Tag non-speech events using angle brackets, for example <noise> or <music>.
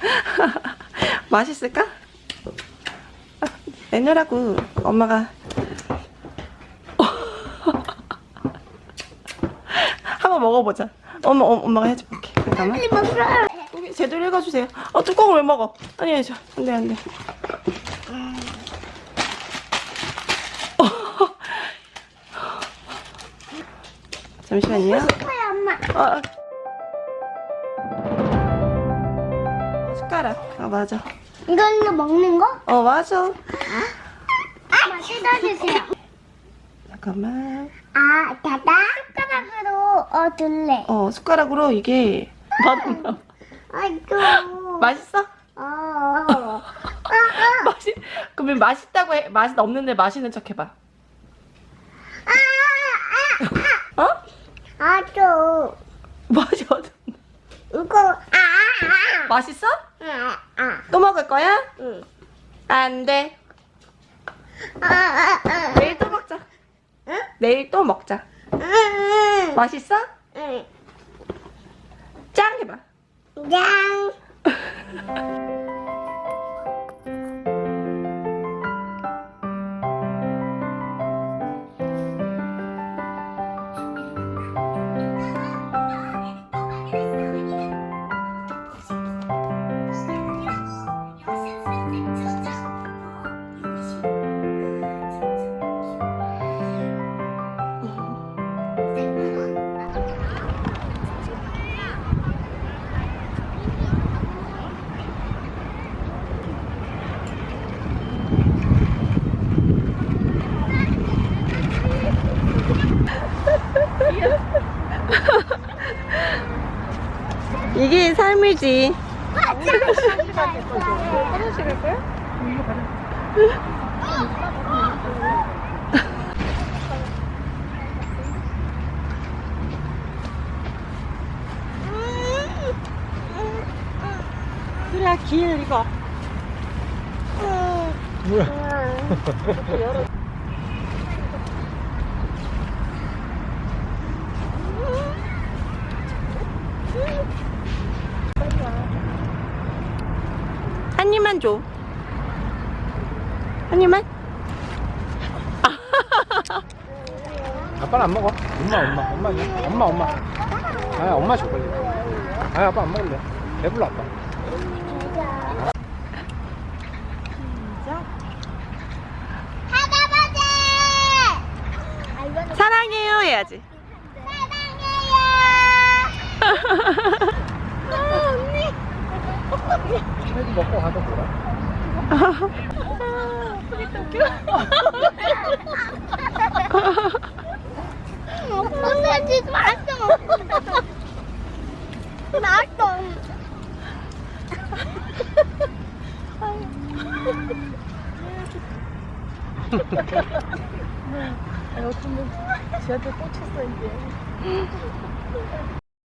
<laughs> 맛있을까? 아, 내놓으라고 엄마가 <laughs> 한번 먹어보자 엄마 어, 엄마가 해줄게 잠깐만. 여기 제대로 읽어주세요 어 뚜껑을 왜 먹어 아니 아니 저 안돼 안돼 <laughs> 잠시만요. 어. 숟가락 아 맞아 이걸로 먹는 거? 어 맞아 엄마 뜯어주세요. 잠깐만 아, 다다 숟가락으로 어 둘래. 어 숟가락으로 이게 맛없나 아이고. 맛있어? 어. 어. <laughs> 맛이 그러면 맛있다고 해 맛은 없는데 맛있는 척 해봐 아, 어? 아, 아, 또 맛이 어떤 이거 아, 아, 맛있어? 아, 아, 또 먹을 거야? 응. 안돼 아, 아, 아, 내일 또 먹자 응? 내일 또 먹자 응, 맛있어? 응. 짱 해봐 양. <laughs> 이게 삶이지 화장실 갈 화장실 갈 거야? 그래 길 이거 뭐야? 한 입만 줘. 한 입만? <laughs> 아빠는 안 먹어. 엄마, 엄마, 엄마, 엄마, 엄마. 아, 엄마 줘 빨리. 아, 아빠 안 먹을래. 배불러 아빠. 사랑해요 해야지. 사랑해요! <laughs> 해도 먹고 가서 보라. 엄마 진짜 맛있어. 맛있어. 꽂혔어 이제.